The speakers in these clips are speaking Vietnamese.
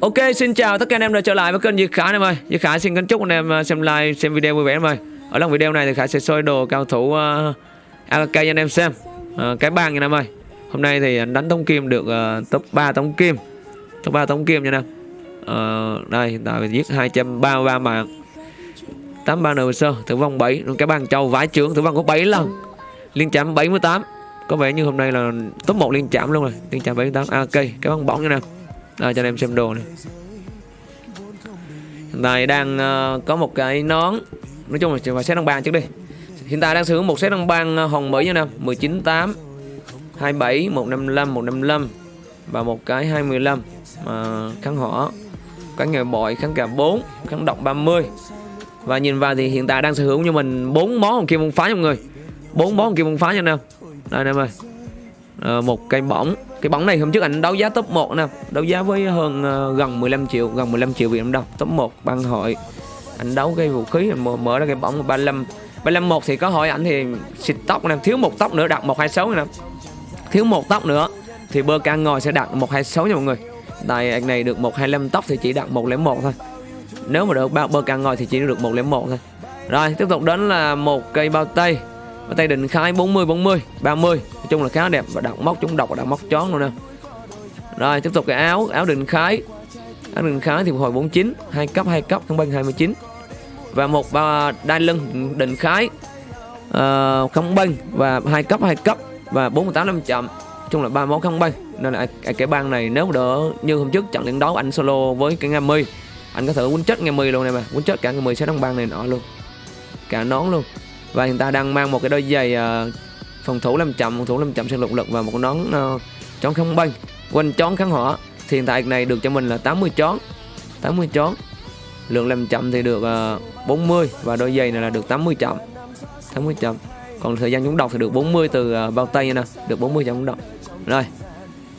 Ok, xin chào tất cả anh em đã trở lại với kênh Duy Khải em ơi. Duy Khải xin kính chúc anh em à, xem like, xem video vui vẻ em ơi. Ở lần video này thì Khải sẽ soi đồ cao thủ à, uh, AKK cho anh em xem. Uh, cái bàn nha em ơi. Hôm nay thì anh đánh tống kim được uh, top 3 tống kim. Top 3 tống kim nha em. Uh, ờ, đây hiện tại giết 233 mạng. 83 nờ sơ, tử vong 7, cái bàn châu vãi trưởng tử vong có 7 lần. Liên chạm 78. Có vẻ như hôm nay là top 1 liên chạm luôn rồi. Liên chạm 78 AK, cái bàn bóng nha em. Đây cho anh em xem đồ này. Hiện tại đang uh, có một cái nón. Nói chung là phải xét đăng ban trước đi. Hiện tại đang sử dụng một set đăng ban uh, hồng Mỹ nha nè 198 27 155 155 Và một cái 25 mà ờ, kháng hỏa cái nghề bội kháng cả 4 kháng độc 30 Và nhìn vào thì hiện tại đang sở hữu như mình bốn món hồng kim môn phá nha mọi người. Bốn món hồng kim môn phá nha nè Đây nè em ơi. À, Một cây bỏng cái bóng này hôm trước anh đấu giá top 1 nè. Đấu giá với hơn uh, gần 15 triệu Gần 15 triệu Việt Nam đồng. Top 1 băng hội. Anh đấu cái vũ khí mở, mở ra cái bóng 35 35 một thì có hỏi ảnh thì xịt tóc nè. Thiếu một tóc nữa đặt 126 nè. Thiếu một tóc nữa Thì bơ can ngồi sẽ đặt 126 nha mọi người. Tại anh này được 125 tóc thì chỉ đặt 101 thôi. Nếu mà được bơ can ngồi thì chỉ được 101 thôi. Rồi tiếp tục đến là một cây bao tay. Bao tay định khai 40 40 30 chung là khá đẹp và đặt móc chúng độc và đặt móc chón luôn nè. Rồi tiếp tục cái áo Áo định khái. Áo định khái thì hồi 49 hai cấp hai cấp không băng 29 Và một ba đai lưng định khái ờ, uh, không băng và hai cấp hai cấp và 48 năm chậm. Chung là ba món không băng. Nên là cái băng này nếu đỡ như hôm trước trận liên đấu anh solo với cái nghe mi anh có thể quýnh chết nghe mi luôn này mà. Quýnh chết cả nghe mi sẽ đóng băng này nọ luôn. Cả nón luôn. Và hiện ta đang mang một cái đôi giày uh, phòng thủ 500 phòng thủ 500 sinh lục lực và một nón uh, ờ, chón không banh quanh chón kháng hỏa thì hiện tại này được cho mình là 80 chón. 80 chón. Lượng làm chậm thì được ờ, uh, 40 và đôi giày này là được 80 chậm. 80 chậm. Còn thời gian chúng đọc thì được 40 từ uh, bao tay nè được 40 chậm đọc rồi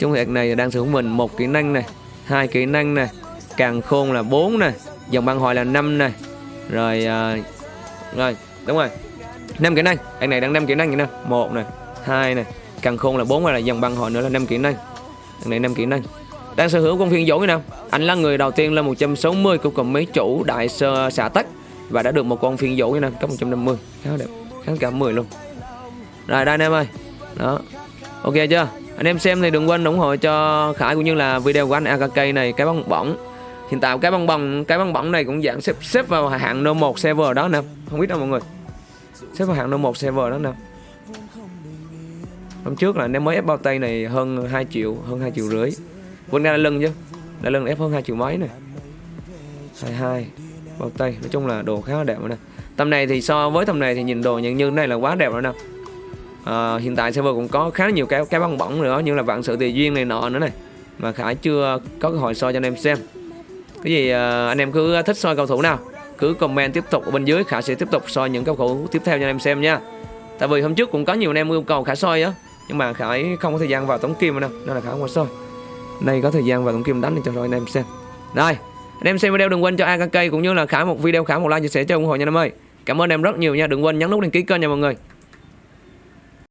chúng việc này đang sử dụng mình một kỹ năng này hai kỹ năng này càng khôn là 4 này dòng băng hồi là 5 này. Rồi uh, rồi đúng rồi năm kỹ năng. Anh này đang năm kỹ năng vậy nè. Một này, hai này, càng khôn là bốn là dòng băng hồi nữa là năm kỹ năng. Anh này năm kỹ năng. Đang sở hữu con phiên dỗ như nào anh là người đầu tiên lên 160 của cùng mấy chủ đại sơ xả tắc và đã được một con phiên dỗ như nào cấp 150 khá đẹp. Kháng cả 10 luôn. Rồi, đây anh em ơi. Đó. Ok chưa? Anh em xem thì đừng quên ủng hộ cho Khải cũng như là video của anh AKK này, cái bóng. Bỏng hiện tại cái bong bóng, cái bong bóng này cũng dạng xếp xếp vào hạng no 1 server đó nè. Không biết đâu mọi người xếp vào hạng no 1 server đó nè. Hôm trước là nếu mới ép bao tay này hơn 2 triệu hơn 2 triệu rưỡi. Vươn là lưng chứ đã lưng ép hơn 2 triệu mấy này 22 bao tay. Nói chung là đồ khá là đẹp nè. Tầm này thì so với tầm này thì nhìn đồ nhận như này là quá đẹp rồi nè. À, hiện tại server cũng có khá nhiều cái cái băng bóng nữa như là vạn sự tùy duyên này nọ nữa này. Mà khải chưa có cơ hội soi cho anh em xem. Cái gì à, anh em cứ thích soi cầu thủ nào? Cứ comment tiếp tục ở bên dưới, khả sẽ tiếp tục soi những cầu thủ tiếp theo cho anh em xem nha. Tại vì hôm trước cũng có nhiều anh em yêu cầu khả soi á, nhưng mà khải không có thời gian vào tống kim đâu, nên là khả không có soi. Nay có thời gian vào tống kim đánh cho rồi anh em xem. Rồi, anh em xem video đừng quên cho AKK cũng như là khả một video, khả một like chia sẻ cho ủng hộ nha anh em ơi. Cảm ơn em rất nhiều nha, đừng quên nhấn nút đăng ký kênh nha mọi người.